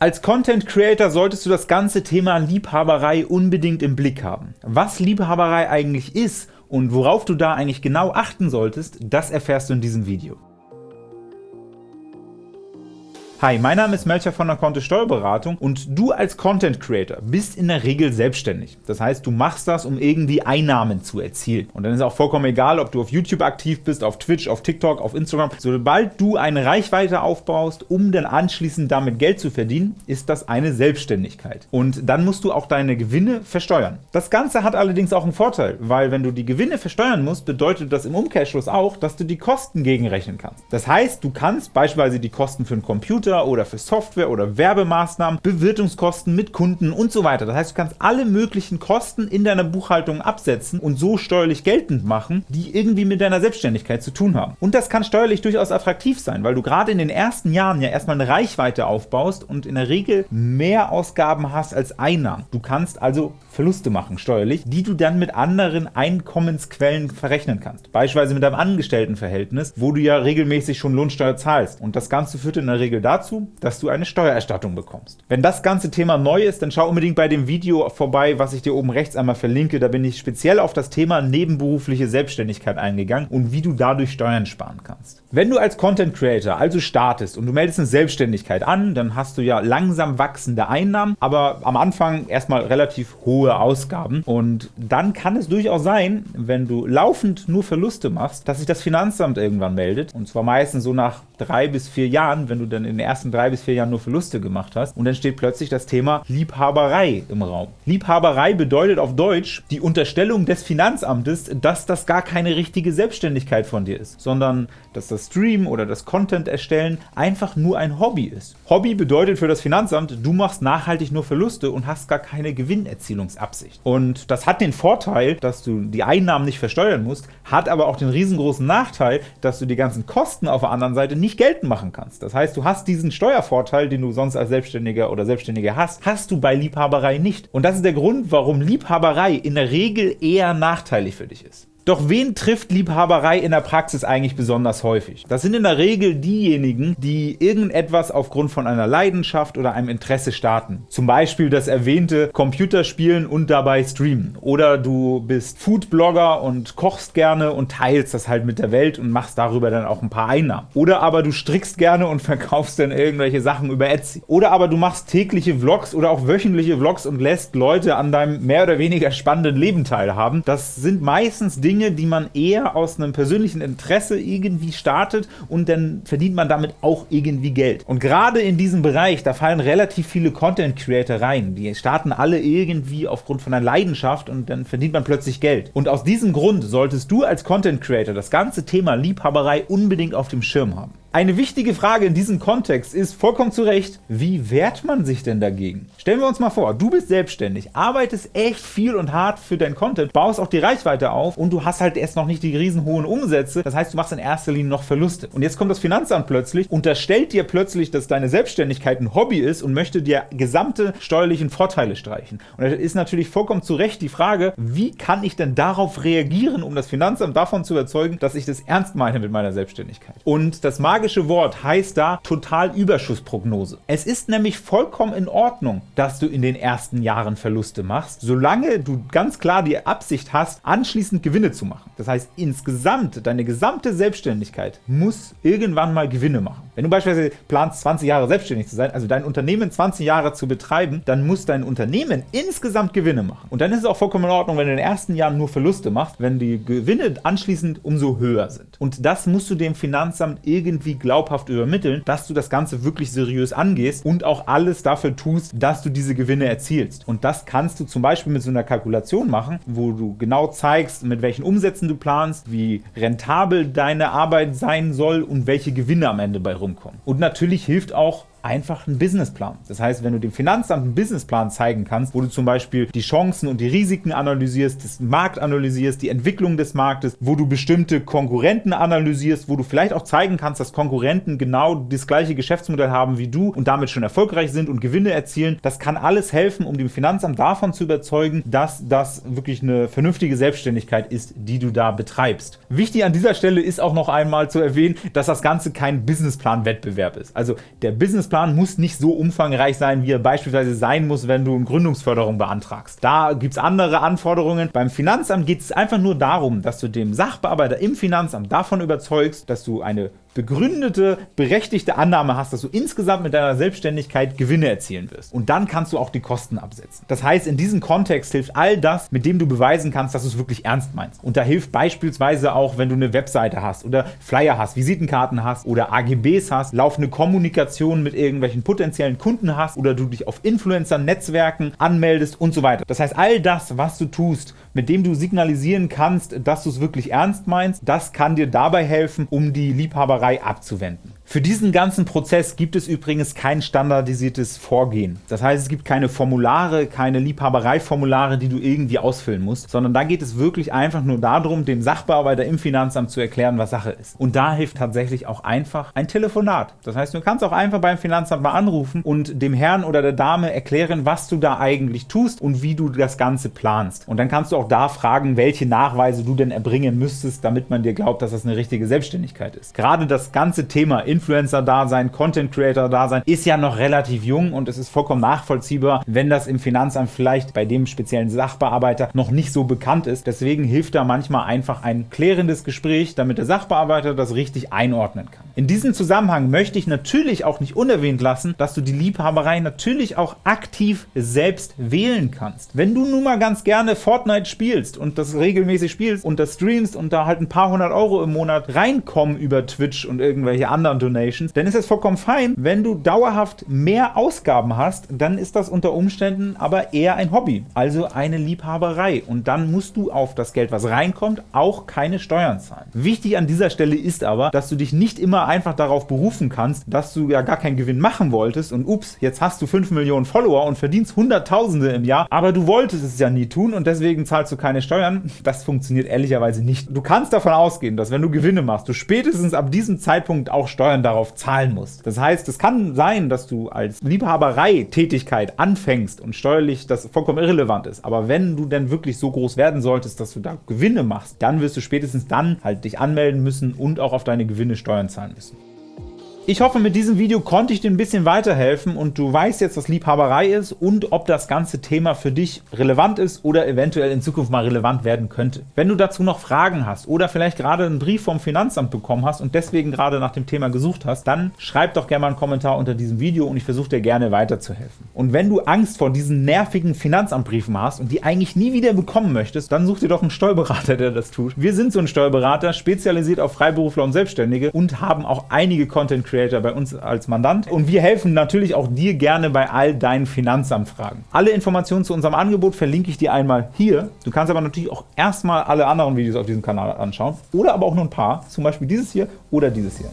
Als Content Creator solltest du das ganze Thema Liebhaberei unbedingt im Blick haben. Was Liebhaberei eigentlich ist und worauf du da eigentlich genau achten solltest, das erfährst du in diesem Video. Hi, mein Name ist Melcher von der Kontist Steuerberatung und du als Content Creator bist in der Regel selbstständig. Das heißt, du machst das, um irgendwie Einnahmen zu erzielen. Und dann ist auch vollkommen egal, ob du auf YouTube aktiv bist, auf Twitch, auf TikTok, auf Instagram. Sobald du eine Reichweite aufbaust, um dann anschließend damit Geld zu verdienen, ist das eine Selbstständigkeit. Und dann musst du auch deine Gewinne versteuern. Das Ganze hat allerdings auch einen Vorteil, weil wenn du die Gewinne versteuern musst, bedeutet das im Umkehrschluss auch, dass du die Kosten gegenrechnen kannst. Das heißt, du kannst beispielsweise die Kosten für einen Computer Computer oder für Software oder Werbemaßnahmen, Bewirtungskosten mit Kunden und so weiter. Das heißt, du kannst alle möglichen Kosten in deiner Buchhaltung absetzen und so steuerlich geltend machen, die irgendwie mit deiner Selbstständigkeit zu tun haben. Und das kann steuerlich durchaus attraktiv sein, weil du gerade in den ersten Jahren ja erstmal eine Reichweite aufbaust und in der Regel mehr Ausgaben hast als Einnahmen. Du kannst also Verluste machen steuerlich, die du dann mit anderen Einkommensquellen verrechnen kannst. Beispielsweise mit deinem Angestelltenverhältnis, wo du ja regelmäßig schon Lohnsteuer zahlst. Und das Ganze führt in der Regel dazu, dass du eine Steuererstattung bekommst. Wenn das ganze Thema neu ist, dann schau unbedingt bei dem Video vorbei, was ich dir oben rechts einmal verlinke. Da bin ich speziell auf das Thema nebenberufliche Selbstständigkeit eingegangen und wie du dadurch Steuern sparen kannst. Wenn du als Content Creator also startest und du meldest eine Selbstständigkeit an, dann hast du ja langsam wachsende Einnahmen, aber am Anfang erstmal relativ hohe Ausgaben. Und dann kann es durchaus sein, wenn du laufend nur Verluste machst, dass sich das Finanzamt irgendwann meldet. Und zwar meistens so nach drei bis vier Jahren, wenn du dann in den ersten drei bis vier Jahren nur Verluste gemacht hast. Und dann steht plötzlich das Thema Liebhaberei im Raum. Liebhaberei bedeutet auf Deutsch die Unterstellung des Finanzamtes, dass das gar keine richtige Selbstständigkeit von dir ist, sondern dass das Stream oder das Content erstellen einfach nur ein Hobby ist. Hobby bedeutet für das Finanzamt, du machst nachhaltig nur Verluste und hast gar keine Gewinnerzielungsabsicht. Und das hat den Vorteil, dass du die Einnahmen nicht versteuern musst, hat aber auch den riesengroßen Nachteil, dass du die ganzen Kosten auf der anderen Seite nicht geltend machen kannst. Das heißt, du hast diesen Steuervorteil, den du sonst als Selbstständiger oder Selbstständiger hast, hast du bei Liebhaberei nicht. Und das ist der Grund, warum Liebhaberei in der Regel eher nachteilig für dich ist. Doch wen trifft Liebhaberei in der Praxis eigentlich besonders häufig? Das sind in der Regel diejenigen, die irgendetwas aufgrund von einer Leidenschaft oder einem Interesse starten. Zum Beispiel das erwähnte Computerspielen und dabei streamen. Oder du bist Foodblogger und kochst gerne und teilst das halt mit der Welt und machst darüber dann auch ein paar Einnahmen. Oder aber du strickst gerne und verkaufst dann irgendwelche Sachen über Etsy. Oder aber du machst tägliche Vlogs oder auch wöchentliche Vlogs und lässt Leute an deinem mehr oder weniger spannenden Leben teilhaben. Das sind meistens Dinge, Dinge, die man eher aus einem persönlichen Interesse irgendwie startet und dann verdient man damit auch irgendwie Geld. Und gerade in diesem Bereich, da fallen relativ viele Content Creator rein. Die starten alle irgendwie aufgrund von einer Leidenschaft und dann verdient man plötzlich Geld. Und aus diesem Grund solltest du als Content Creator das ganze Thema Liebhaberei unbedingt auf dem Schirm haben. Eine wichtige Frage in diesem Kontext ist vollkommen zu Recht, wie wehrt man sich denn dagegen? Stellen wir uns mal vor, du bist selbstständig, arbeitest echt viel und hart für dein Content, baust auch die Reichweite auf und du hast halt erst noch nicht die riesen hohen Umsätze, das heißt, du machst in erster Linie noch Verluste. Und jetzt kommt das Finanzamt plötzlich, unterstellt dir plötzlich, dass deine Selbstständigkeit ein Hobby ist und möchte dir gesamte steuerlichen Vorteile streichen. Und da ist natürlich vollkommen zu Recht die Frage, wie kann ich denn darauf reagieren, um das Finanzamt davon zu überzeugen, dass ich das ernst meine mit meiner Selbstständigkeit. Und das mag magische Wort heißt da Totalüberschussprognose. Es ist nämlich vollkommen in Ordnung, dass du in den ersten Jahren Verluste machst, solange du ganz klar die Absicht hast, anschließend Gewinne zu machen. Das heißt, insgesamt, deine gesamte Selbstständigkeit muss irgendwann mal Gewinne machen. Wenn du beispielsweise planst, 20 Jahre selbstständig zu sein, also dein Unternehmen 20 Jahre zu betreiben, dann muss dein Unternehmen insgesamt Gewinne machen. Und dann ist es auch vollkommen in Ordnung, wenn du in den ersten Jahren nur Verluste machst, wenn die Gewinne anschließend umso höher sind. Und das musst du dem Finanzamt irgendwie irgendwie glaubhaft übermitteln, dass du das Ganze wirklich seriös angehst und auch alles dafür tust, dass du diese Gewinne erzielst. Und das kannst du zum Beispiel mit so einer Kalkulation machen, wo du genau zeigst, mit welchen Umsätzen du planst, wie rentabel deine Arbeit sein soll und welche Gewinne am Ende bei rumkommen. Und natürlich hilft auch einfach einen Businessplan. Das heißt, wenn du dem Finanzamt einen Businessplan zeigen kannst, wo du zum Beispiel die Chancen und die Risiken analysierst, das Markt analysierst, die Entwicklung des Marktes, wo du bestimmte Konkurrenten analysierst, wo du vielleicht auch zeigen kannst, dass Konkurrenten genau das gleiche Geschäftsmodell haben wie du und damit schon erfolgreich sind und Gewinne erzielen, das kann alles helfen, um dem Finanzamt davon zu überzeugen, dass das wirklich eine vernünftige Selbstständigkeit ist, die du da betreibst. Wichtig an dieser Stelle ist auch noch einmal zu erwähnen, dass das Ganze kein Businessplan-Wettbewerb ist. Also der Business Businessplan muss nicht so umfangreich sein, wie er beispielsweise sein muss, wenn du eine Gründungsförderung beantragst. Da gibt es andere Anforderungen. Beim Finanzamt geht es einfach nur darum, dass du dem Sachbearbeiter im Finanzamt davon überzeugst, dass du eine begründete, berechtigte Annahme hast, dass du insgesamt mit deiner Selbstständigkeit Gewinne erzielen wirst. Und dann kannst du auch die Kosten absetzen. Das heißt, in diesem Kontext hilft all das, mit dem du beweisen kannst, dass du es wirklich ernst meinst. Und da hilft beispielsweise auch, wenn du eine Webseite hast oder Flyer hast, Visitenkarten hast oder AGBs hast, laufende Kommunikation mit irgendwelchen potenziellen Kunden hast oder du dich auf Influencer-Netzwerken anmeldest und so weiter. Das heißt, all das, was du tust, mit dem du signalisieren kannst, dass du es wirklich ernst meinst, das kann dir dabei helfen, um die Liebhaberei abzuwenden. Für diesen ganzen Prozess gibt es übrigens kein standardisiertes Vorgehen. Das heißt, es gibt keine Formulare, keine Liebhabereiformulare, die du irgendwie ausfüllen musst, sondern da geht es wirklich einfach nur darum, dem Sachbearbeiter im Finanzamt zu erklären, was Sache ist. Und da hilft tatsächlich auch einfach ein Telefonat. Das heißt, du kannst auch einfach beim Finanzamt mal anrufen und dem Herrn oder der Dame erklären, was du da eigentlich tust und wie du das Ganze planst. Und dann kannst du auch da fragen, welche Nachweise du denn erbringen müsstest, damit man dir glaubt, dass das eine richtige Selbstständigkeit ist. Gerade das ganze Thema Influencer-Dasein, Content-Creator-Dasein ist ja noch relativ jung und es ist vollkommen nachvollziehbar, wenn das im Finanzamt vielleicht bei dem speziellen Sachbearbeiter noch nicht so bekannt ist. Deswegen hilft da manchmal einfach ein klärendes Gespräch, damit der Sachbearbeiter das richtig einordnen kann. In diesem Zusammenhang möchte ich natürlich auch nicht unerwähnt lassen, dass du die Liebhaberei natürlich auch aktiv selbst wählen kannst. Wenn du nun mal ganz gerne Fortnite spielst und das regelmäßig spielst und das streamst und da halt ein paar hundert Euro im Monat reinkommen über Twitch und irgendwelche anderen Donations, dann ist es vollkommen fein. Wenn du dauerhaft mehr Ausgaben hast, dann ist das unter Umständen aber eher ein Hobby, also eine Liebhaberei. Und dann musst du auf das Geld, was reinkommt, auch keine Steuern zahlen. Wichtig an dieser Stelle ist aber, dass du dich nicht immer einfach darauf berufen kannst, dass du ja gar keinen Gewinn machen wolltest und ups, jetzt hast du 5 Millionen Follower und verdienst Hunderttausende im Jahr, aber du wolltest es ja nie tun und deswegen zahlst du keine Steuern. Das funktioniert ehrlicherweise nicht. Du kannst davon ausgehen, dass wenn du Gewinne machst, du spätestens ab diesem Zeitpunkt auch Steuern darauf zahlen musst. Das heißt, es kann sein, dass du als Liebhaberei-Tätigkeit anfängst und steuerlich das vollkommen irrelevant ist. Aber wenn du denn wirklich so groß werden solltest, dass du da Gewinne machst, dann wirst du spätestens dann halt dich anmelden müssen und auch auf deine Gewinne Steuern zahlen müssen. Ich hoffe, mit diesem Video konnte ich dir ein bisschen weiterhelfen und du weißt jetzt, was Liebhaberei ist und ob das ganze Thema für dich relevant ist oder eventuell in Zukunft mal relevant werden könnte. Wenn du dazu noch Fragen hast oder vielleicht gerade einen Brief vom Finanzamt bekommen hast und deswegen gerade nach dem Thema gesucht hast, dann schreib doch gerne mal einen Kommentar unter diesem Video und ich versuche dir gerne weiterzuhelfen. Und wenn du Angst vor diesen nervigen Finanzamtbriefen hast und die eigentlich nie wieder bekommen möchtest, dann such dir doch einen Steuerberater, der das tut. Wir sind so ein Steuerberater, spezialisiert auf Freiberufler und Selbstständige und haben auch einige Content Creator Creator bei uns als Mandant und wir helfen natürlich auch dir gerne bei all deinen Finanzamtfragen. Alle Informationen zu unserem Angebot verlinke ich dir einmal hier. Du kannst aber natürlich auch erstmal alle anderen Videos auf diesem Kanal anschauen oder aber auch nur ein paar, zum Beispiel dieses hier oder dieses hier.